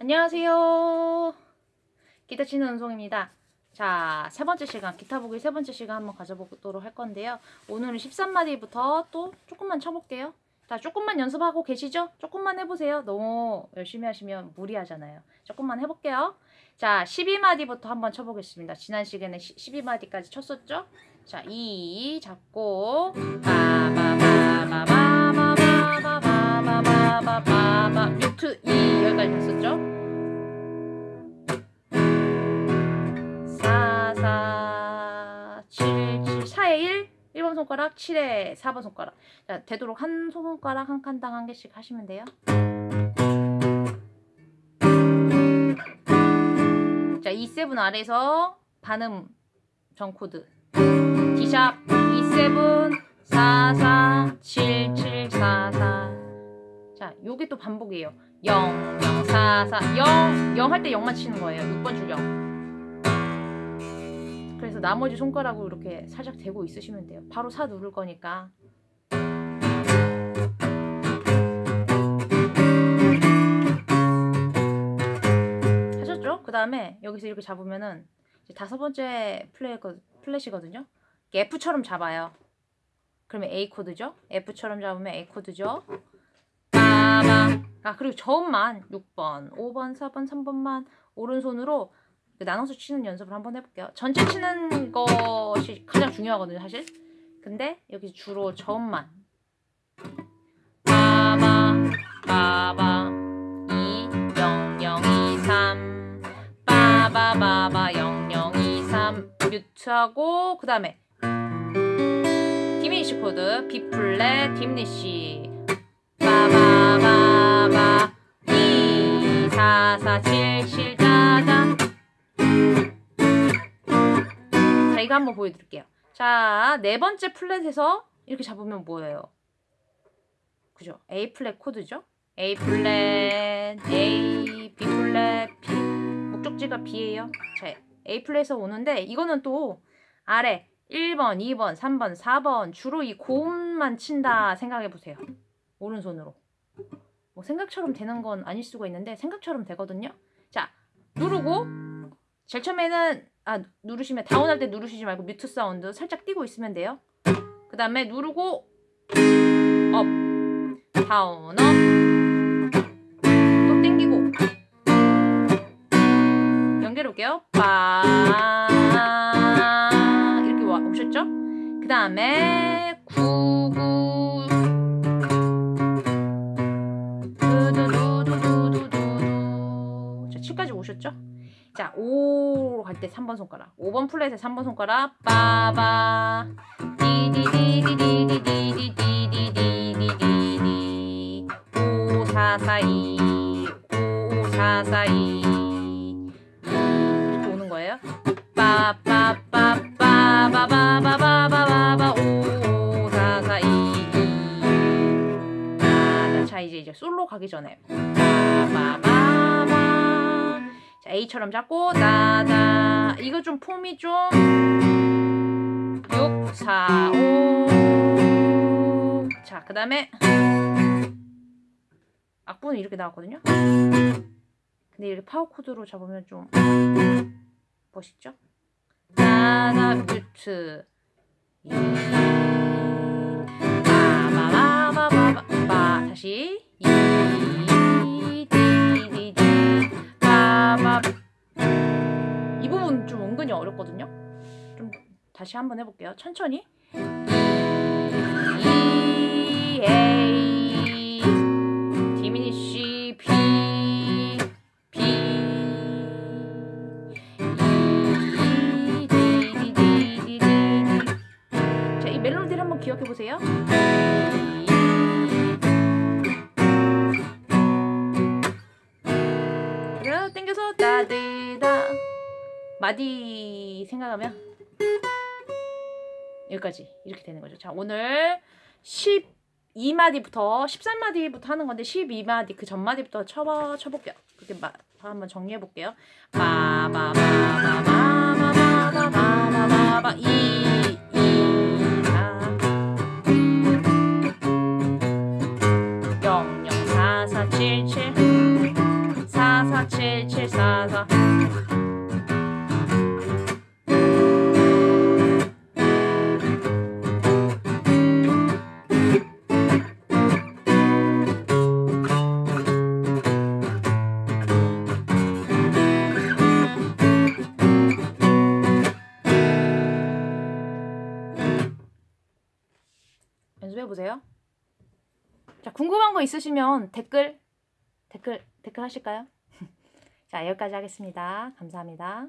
안녕하세요. 기타 치는 은송입니다. 자, 세 번째 시간, 기타 보기 세 번째 시간 한번 가져보도록 할 건데요. 오늘은 13마디부터 또 조금만 쳐볼게요. 자, 조금만 연습하고 계시죠? 조금만 해보세요. 너무 열심히 하시면 무리하잖아요. 조금만 해볼게요. 자, 12마디부터 한번 쳐보겠습니다. 지난 시간에 12마디까지 쳤었죠? 자, 2 잡고 바바바바바바바바바바바바바 뮤트 2 여기까지 갔었죠? 손가락 7에 4번 손가락 자, 되도록 한 손가락 한 칸당 한 개씩 하시면 돼요. 자, E7 아래에서 반음 전 코드 D sharp E7 4 4 7 7 4 4 자, 요게 또 반복이에요. 0 0 4 4 0 0 할 때 0만 치는 거예요. 6번 줄 0. 그래서 나머지 손가락으로 이렇게 살짝 대고 있으시면 돼요. 바로 4 누를 거니까. 하셨죠? 그 다음에 여기서 이렇게 잡으면은 다섯 번째 플랫, 플랫이거든요. F처럼 잡아요. 그러면 A 코드죠? F처럼 잡으면 A 코드죠? 아, 그리고 저음만 6번, 5번, 4번, 3번만 오른손으로 나눠서 치는 연습을 한번 해볼게요. 전체 치는 것이 가장 중요하거든요, 사실. 근데 여기 주로 저음만. 빠바, 빠바, 2, 0, 0, 2, 3. 빠바바바, 0, 0, 2, 3. mute하고, 그 다음에 diminish 코드, B 플랫, diminish. 빠바바바, 2, 4, 4, 7, 7, 자, 이거 한번 보여드릴게요. 자, 네 번째 fret에서 이렇게 잡으면 뭐예요? 그죠? A 플랫 코드죠? A 플랫, A, B 플랫, B. 목적지가 B예요. 자, A 플랫에서 오는데 이거는 또 아래 1번, 2번, 3번, 4번 주로 이 고음만 친다 생각해 보세요. 오른손으로. 뭐 생각처럼 되는 건 아닐 수가 있는데 생각처럼 되거든요. 자, 누르고 제일 처음에는 아 누르시면 down할 때 누르시지 말고 mute 사운드 살짝 띄고 있으면 돼요. 그 다음에 누르고 up down up 또 땡기고 연결해 볼게요. 빠 이렇게 와 오셨죠? 그 다음에 구구 5로 갈때 3번 손가락. 5번 플랫에 3번 손가락. 빠바. 디디디디디디디디디디디디디. 5, 4, 4, 2. 5, 4, 4, 2. 이렇게 오는 거예요. 빠빠빠빠바바바바바바바 5, 4, 4, 2, 2. 자, 이제 이제 솔로 가기 전에. 빠바바바. 자, A처럼 잡고 나다 이거 좀 폼이 좀 6, 4, 5. 자, 그 다음에 악보는 이렇게 나왔거든요. 근데 이렇게 파워 코드로 잡으면 좀 멋있죠? 나다 뮤트 다시 이 어렵거든요. 좀 다시 한번 해볼게요. 천천히. E A 디미니시 B B E D D D D D 자, 이 멜로디를 한번 기억해 보세요. 그래요. 땡겨서 따드다 마디 생각하면 여기까지 이렇게 되는 거죠. 자 오늘 12마디부터 13마디부터 하는 건데 12마디 그 전마디부터 쳐봐 쳐볼게요. 그렇게 마, 한번 정리해 볼게요. 바바바바바바바바바바바 이 이, 연습해 보세요. 자, 궁금한 거 있으시면 댓글 댓글 댓글 하실까요? 자, 여기까지 하겠습니다. 감사합니다.